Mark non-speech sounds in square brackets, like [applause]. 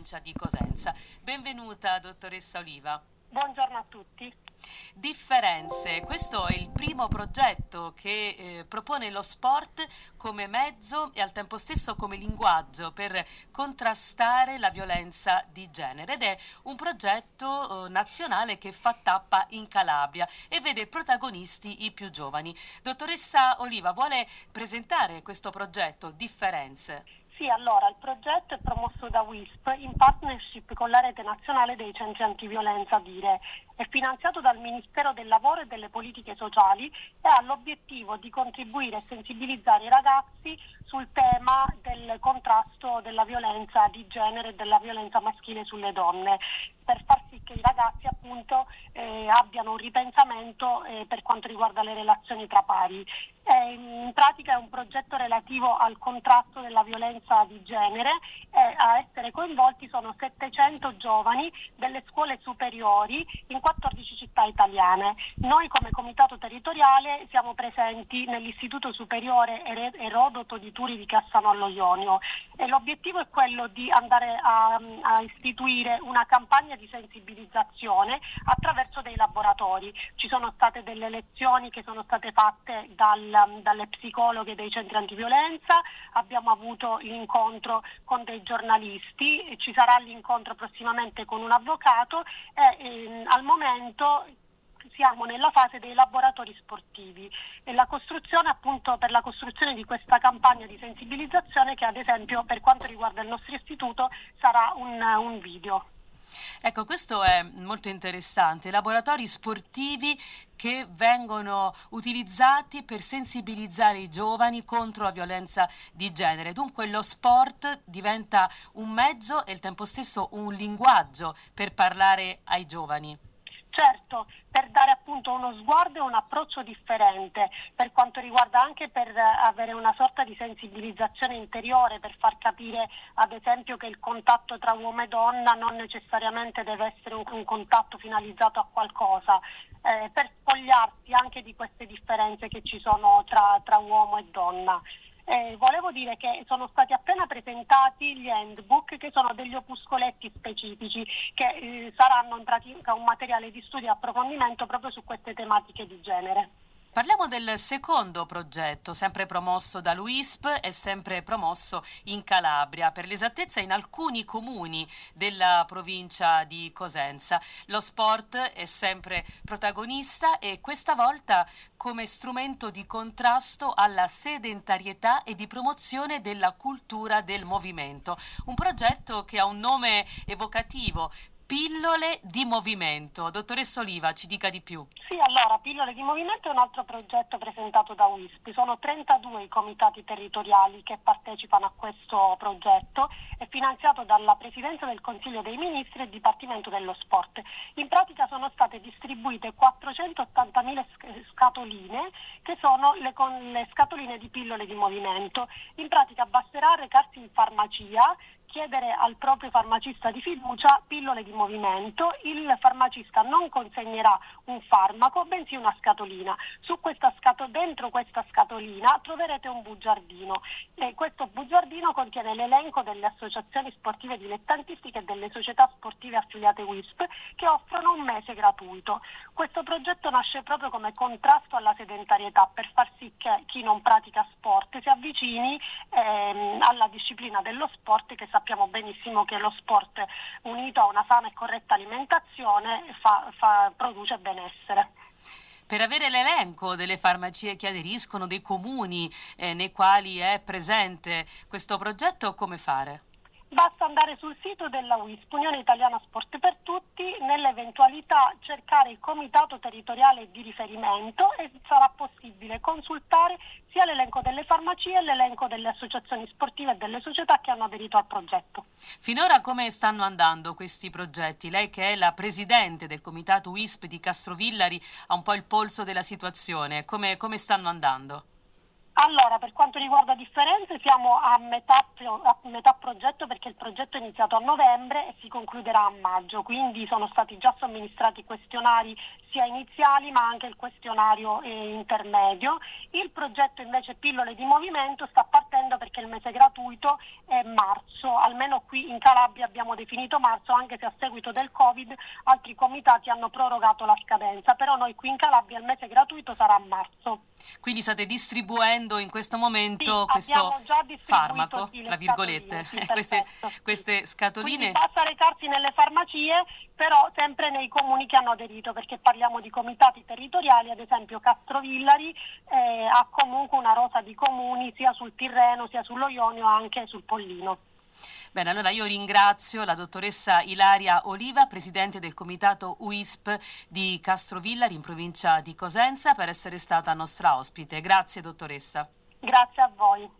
provincia di Cosenza. Benvenuta dottoressa Oliva. Buongiorno a tutti. Differenze, questo è il primo progetto che eh, propone lo sport come mezzo e al tempo stesso come linguaggio per contrastare la violenza di genere ed è un progetto eh, nazionale che fa tappa in Calabria e vede protagonisti i più giovani. Dottoressa Oliva vuole presentare questo progetto Differenze. Sì, allora il progetto è promosso da WISP in partnership con la rete nazionale dei centri antiviolenza Dire. È finanziato dal Ministero del Lavoro e delle Politiche Sociali e ha l'obiettivo di contribuire e sensibilizzare i ragazzi sul tema del contrasto della violenza di genere e della violenza maschile sulle donne per far sì che i ragazzi appunto eh, abbiano un ripensamento eh, per quanto riguarda le relazioni tra pari. Eh, in pratica è un progetto relativo al contrasto della violenza di genere e a essere coinvolti sono 700 giovani delle scuole superiori in 14 città italiane. Noi come comitato territoriale siamo presenti nell'Istituto Superiore Erodoto di Turi di Cassano allo Ionio e l'obiettivo è quello di andare a, a istituire una campagna di sensibilizzazione attraverso dei laboratori. Ci sono state delle lezioni che sono state fatte dal, dalle psicologhe dei centri antiviolenza, abbiamo avuto l'incontro con dei giornalisti, ci sarà l'incontro prossimamente con un avvocato e ehm, al momento siamo nella fase dei laboratori sportivi e la costruzione appunto per la costruzione di questa campagna di sensibilizzazione che ad esempio per quanto riguarda il nostro istituto sarà un, un video. Ecco, questo è molto interessante. Laboratori sportivi che vengono utilizzati per sensibilizzare i giovani contro la violenza di genere. Dunque lo sport diventa un mezzo e al tempo stesso un linguaggio per parlare ai giovani. Certo, per dare appunto uno sguardo e un approccio differente per quanto riguarda anche per avere una sorta di sensibilizzazione interiore, per far capire ad esempio che il contatto tra uomo e donna non necessariamente deve essere un, un contatto finalizzato a qualcosa, eh, per spogliarsi anche di queste differenze che ci sono tra, tra uomo e donna. Eh, volevo dire che sono stati appena presentati gli handbook che sono degli opuscoletti specifici che eh, saranno in pratica un materiale di studio e approfondimento proprio su queste tematiche di genere. Parliamo del secondo progetto, sempre promosso dall'UISP e sempre promosso in Calabria, per l'esattezza in alcuni comuni della provincia di Cosenza. Lo sport è sempre protagonista e questa volta come strumento di contrasto alla sedentarietà e di promozione della cultura del movimento. Un progetto che ha un nome evocativo, Pillole di movimento. Dottoressa Oliva, ci dica di più. Sì, allora, Pillole di movimento è un altro progetto presentato da WISP. Sono 32 i comitati territoriali che partecipano a questo progetto. È finanziato dalla Presidenza del Consiglio dei Ministri e Dipartimento dello Sport. In pratica sono state distribuite 480.000 scatoline che sono le, le scatoline di pillole di movimento. In pratica basterà recarsi in farmacia chiedere al proprio farmacista di fiducia pillole di movimento, il farmacista non consegnerà un farmaco, bensì una scatolina. Questa scato, dentro questa scatolina troverete un bugiardino e questo bugiardino contiene l'elenco delle associazioni sportive dilettantistiche e delle società sportive affiliate WISP che offrono un mese gratuito. Questo progetto nasce proprio come contrasto alla sedentarietà per far sì che chi non pratica sport si avvicini ehm, alla disciplina dello sport che sappiamo benissimo che lo sport unito a una sana e corretta alimentazione fa, fa, produce benessere. Per avere l'elenco delle farmacie che aderiscono, dei comuni eh, nei quali è presente questo progetto, come fare? Basta andare sul sito della WISP, Unione Italiana Sport per Tutti, nell'eventualità cercare il comitato territoriale di riferimento e sarà possibile consultare sia l'elenco delle farmacie e l'elenco delle associazioni sportive e delle società che hanno aderito al progetto. Finora come stanno andando questi progetti? Lei che è la presidente del comitato WISP di Castrovillari ha un po' il polso della situazione, come, come stanno andando? Allora, per quanto riguarda differenze siamo a metà, a metà, progetto perché il progetto è iniziato a novembre e si concluderà a maggio, quindi sono stati già somministrati questionari sia iniziali ma anche il questionario eh, intermedio. Il progetto invece Pillole di Movimento sta partendo perché il mese gratuito è marzo, almeno qui in Calabria abbiamo definito marzo, anche se a seguito del Covid altri comitati hanno prorogato la scadenza, però noi qui in Calabria il mese gratuito sarà a marzo. Quindi state distribuendo in questo momento sì, questo farmaco, tra virgolette, sì, [laughs] queste, queste, scatoline. Quindi basta recarsi nelle farmacie, però sempre nei comuni che hanno aderito, perché parliamo di comitati territoriali, ad esempio Castrovillari eh, ha comunque una rosa di comuni sia sul Tirreno sia sullo Ionio, anche sul Pollino. Bene, allora io ringrazio la dottoressa Ilaria Oliva, presidente del comitato UISP di Castrovillari in provincia di Cosenza, per essere stata nostra ospite. Grazie dottoressa. Grazie a voi.